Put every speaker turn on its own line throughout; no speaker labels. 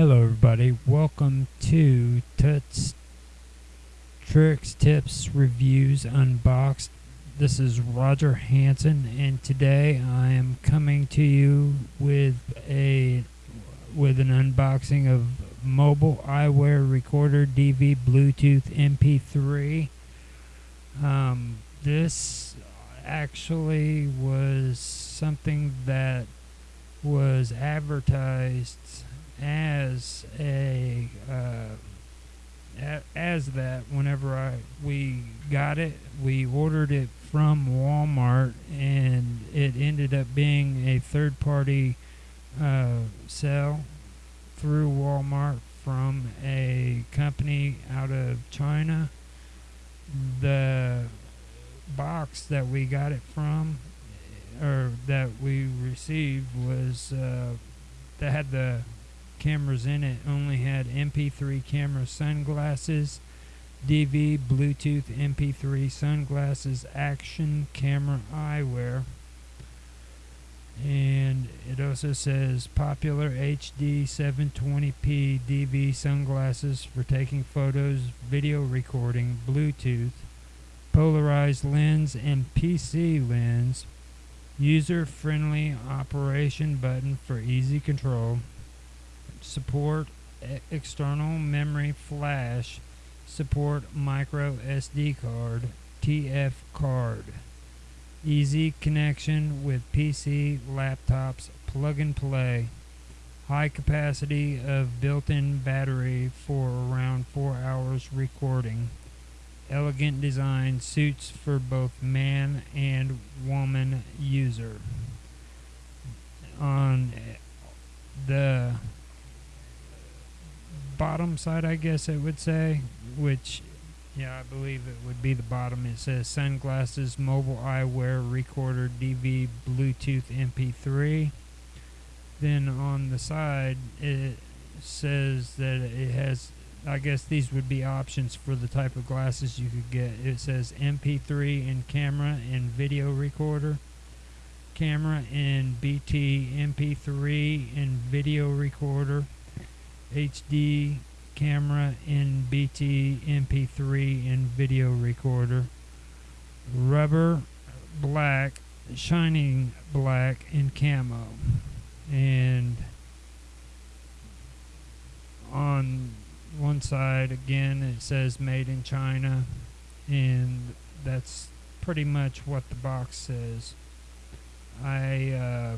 Hello, everybody. Welcome to Tuts Tricks, Tips, Reviews, Unboxed. This is Roger Hanson, and today I am coming to you with a with an unboxing of mobile eyewear recorder DV Bluetooth MP3. Um, this actually was something that was advertised as a uh, as that whenever I we got it we ordered it from Walmart and it ended up being a third party uh, sale through Walmart from a company out of China. The box that we got it from or that we received was uh, that had the cameras in it only had MP3 camera sunglasses, DV Bluetooth MP3 sunglasses, action camera eyewear. And it also says popular HD 720p DV sunglasses for taking photos, video recording, Bluetooth, polarized lens, and PC lens. User friendly operation button for easy control support external memory flash, support micro SD card, TF card. Easy connection with PC, laptops, plug and play. High capacity of built in battery for around 4 hours recording. Elegant design suits for both man and woman user. On eh, the bottom side, I guess I would say, which, yeah, I believe it would be the bottom. It says sunglasses, mobile eyewear, recorder, DV, Bluetooth, MP3. Then on the side, it says that it has, I guess these would be options for the type of glasses you could get. It says MP3 and camera and video recorder. Camera and BT MP3 and video recorder HD camera in BT MP3 and video recorder. Rubber black, shining black in camo. And on one side again it says made in China and that's pretty much what the box says. I uh,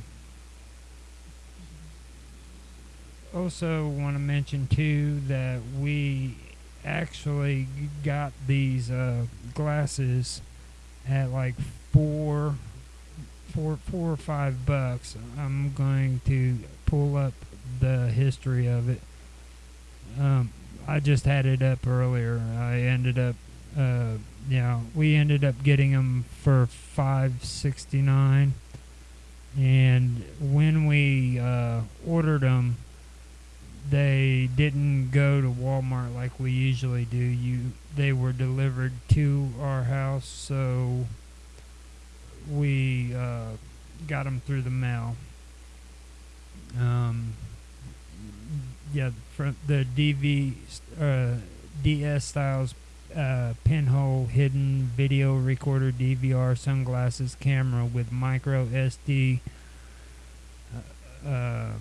also want to mention too that we actually got these uh, glasses at like four, four, four or five bucks. I'm going to pull up the history of it. Um, I just had it up earlier. I ended up, uh, you know, we ended up getting them for five sixty nine, and when we uh, ordered them they didn't go to Walmart like we usually do. You they were delivered to our house, so we uh, got them through the mail. Um, yeah, from the DV uh, DS styles uh, pinhole hidden video recorder DVR sunglasses camera with micro SD. Uh, uh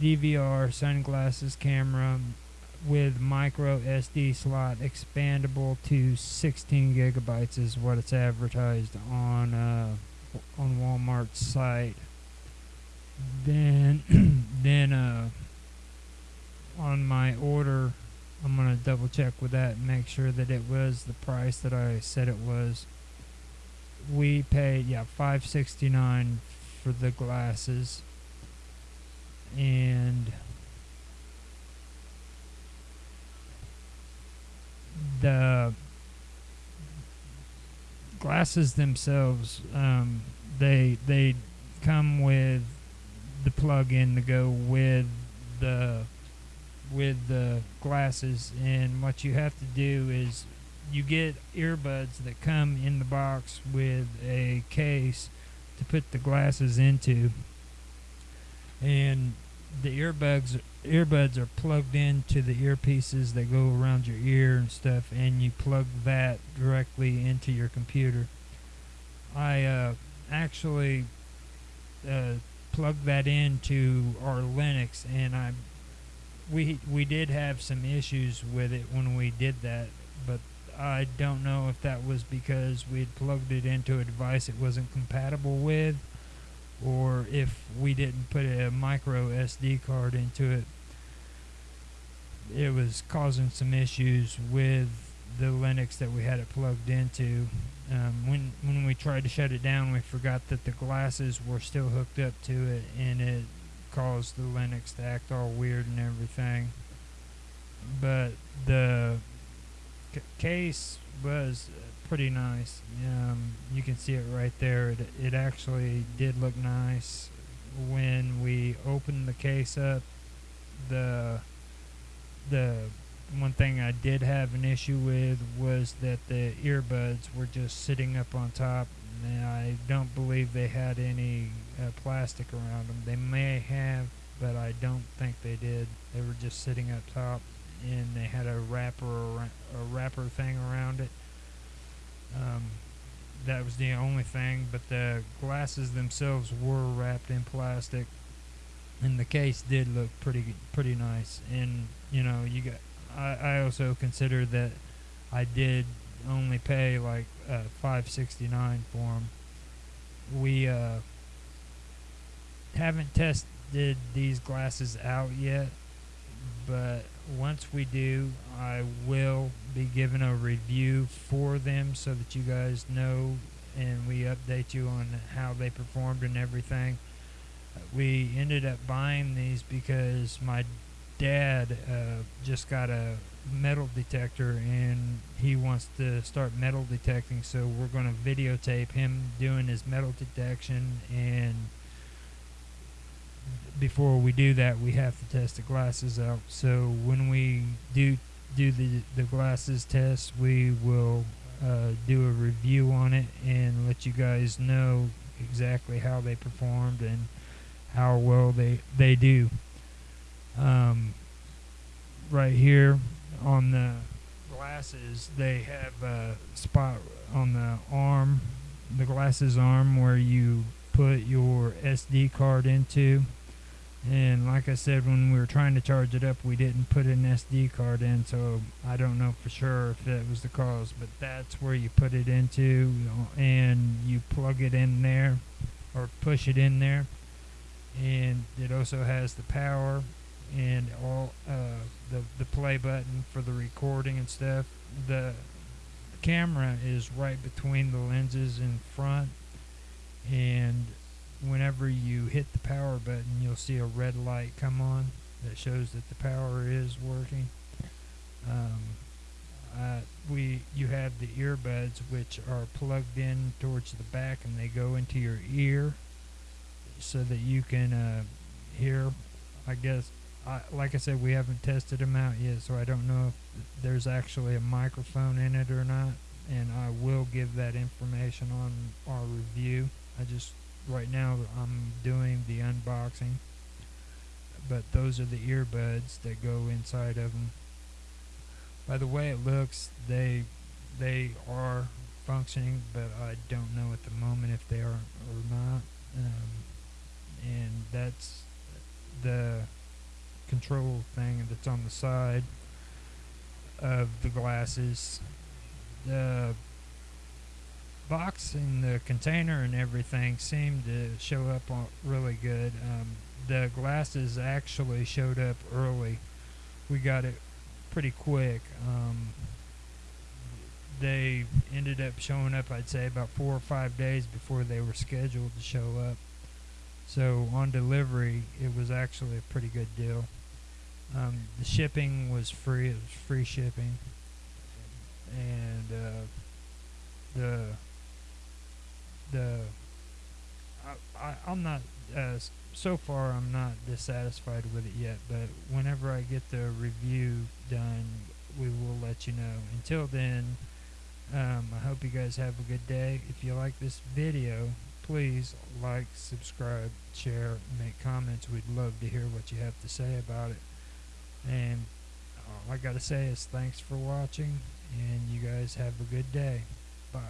DVR sunglasses camera with micro SD slot expandable to 16 gigabytes is what it's advertised on uh, on Walmart's site. Then then uh, on my order I'm gonna double check with that and make sure that it was the price that I said it was. We paid yeah 569 for the glasses and the glasses themselves um, they they come with the plug-in to go with the with the glasses. And what you have to do is you get earbuds that come in the box with a case to put the glasses into and the earbuds earbuds are plugged into the earpieces that go around your ear and stuff, and you plug that directly into your computer. I uh, actually uh, plugged that into our Linux, and I we we did have some issues with it when we did that, but I don't know if that was because we had plugged it into a device it wasn't compatible with, or if we didn't put a micro SD card into it. It was causing some issues with the Linux that we had it plugged into. Um, when when we tried to shut it down, we forgot that the glasses were still hooked up to it, and it caused the Linux to act all weird and everything. But the case was pretty nice. Um, you can see it right there. It, it actually did look nice when we opened the case up. The the one thing I did have an issue with was that the earbuds were just sitting up on top. And I don't believe they had any uh, plastic around them. They may have, but I don't think they did. They were just sitting up top, and they had a wrapper a wrapper thing around it. Um, that was the only thing, but the glasses themselves were wrapped in plastic, and the case did look pretty pretty nice. And you know, you got. I, I also consider that I did only pay like uh, five sixty nine for them. We uh, haven't tested these glasses out yet, but once we do, I will be giving a review for them so that you guys know and we update you on how they performed and everything. We ended up buying these because my dad uh, just got a metal detector and he wants to start metal detecting so we're going to videotape him doing his metal detection and before we do that we have to test the glasses out. So when we do do the the glasses test we will uh, do a review on it and let you guys know exactly how they performed and how well they they do. Um, right here on the glasses they have a spot on the arm the glasses arm where you put your SD card into and like I said when we were trying to charge it up we didn't put an SD card in so I don't know for sure if that was the cause but that's where you put it into and you plug it in there or push it in there and it also has the power and all uh, the the play button for the recording and stuff. The camera is right between the lenses in front, and whenever you hit the power button, you'll see a red light come on that shows that the power is working. Um, uh, we you have the earbuds which are plugged in towards the back and they go into your ear so that you can uh, hear I guess I, like I said, we haven't tested them out yet, so I don't know if there's actually a microphone in it or not. And I will give that information on our review. I just right now I'm doing the unboxing, but those are the earbuds that go inside of them. By the way it looks, they they are functioning, but I don't know at the moment if they are or not. Um, and that's the control thing that's on the side of the glasses. The box and the container and everything seemed to show up really good. Um, the glasses actually showed up early. We got it pretty quick. Um, they ended up showing up, I'd say, about four or five days before they were scheduled to show up. So on delivery, it was actually a pretty good deal. Um, the shipping was free; it was free shipping, and uh, the the I, I I'm not uh, so far I'm not dissatisfied with it yet. But whenever I get the review done, we will let you know. Until then, um, I hope you guys have a good day. If you like this video, please like, subscribe, share, make comments. We'd love to hear what you have to say about it. And all I got to say is thanks for watching, and you guys have a good day. Bye.